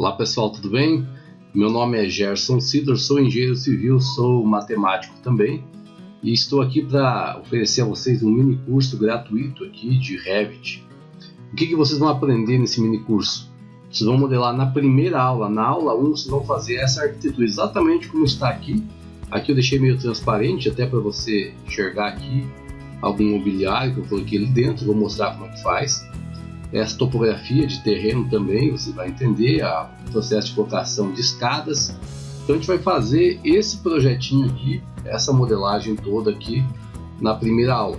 Olá pessoal, tudo bem? Meu nome é Gerson Sidor, sou engenheiro civil, sou matemático também e estou aqui para oferecer a vocês um mini curso gratuito aqui de Revit. O que, que vocês vão aprender nesse mini curso? Vocês vão modelar na primeira aula, na aula 1, vocês vão fazer essa arquitetura exatamente como está aqui. Aqui eu deixei meio transparente até para você enxergar aqui algum mobiliário que eu coloquei ali dentro, vou mostrar como é que faz essa topografia de terreno também, você vai entender o processo de colocação de escadas. Então a gente vai fazer esse projetinho aqui, essa modelagem toda aqui na primeira aula.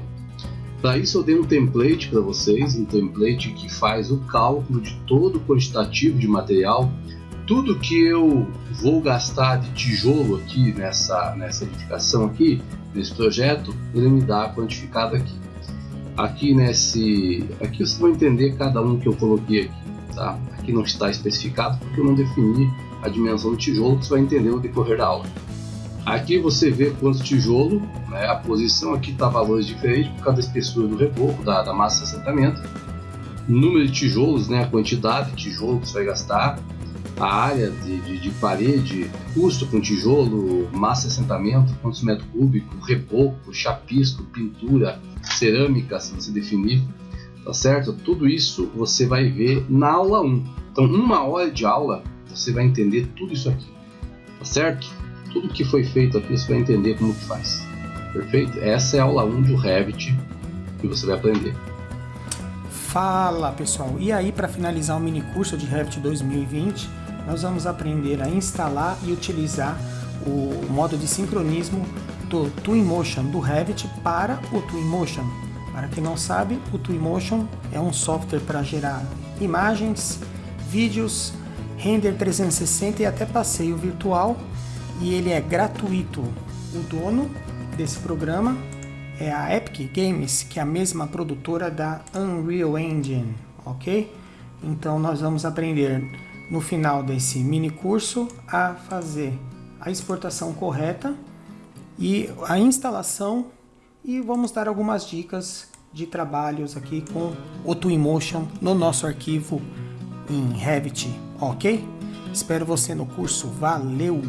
Para isso eu dei um template para vocês, um template que faz o cálculo de todo o quantitativo de material, tudo que eu vou gastar de tijolo aqui nessa, nessa edificação aqui, nesse projeto, ele me dá quantificado aqui aqui nesse aqui vocês vão entender cada um que eu coloquei aqui tá? Aqui não está especificado porque eu não defini a dimensão do tijolo que você vai entender no decorrer da aula. Aqui você vê quantos tijolo né, a posição aqui está valores diferentes por causa da espessura do reboco da, da massa de assentamento. Número de tijolos né? A quantidade de tijolo que você vai gastar a área de, de, de, parede, custo com tijolo, massa de assentamento, quantos metros cúbicos, reboco, chapisco, pintura, cerâmica, se você definir, tá certo? Tudo isso você vai ver na aula 1. Então, uma hora de aula, você vai entender tudo isso aqui, tá certo? Tudo que foi feito aqui, você vai entender como que faz, perfeito? Essa é a aula 1 do Revit que você vai aprender. Fala pessoal, e aí para finalizar o mini curso de Revit 2020, nós vamos aprender a instalar e utilizar o modo de sincronismo do Twinmotion do Revit para o Twinmotion. Para quem não sabe, o Twinmotion é um software para gerar imagens, vídeos, render 360 e até passeio virtual e ele é gratuito. O dono desse programa é a Epic Games, que é a mesma produtora da Unreal Engine, ok? Então nós vamos aprender no final desse mini curso a fazer a exportação correta e a instalação e vamos dar algumas dicas de trabalhos aqui com o Twinmotion no nosso arquivo em Revit, ok? Espero você no curso, valeu!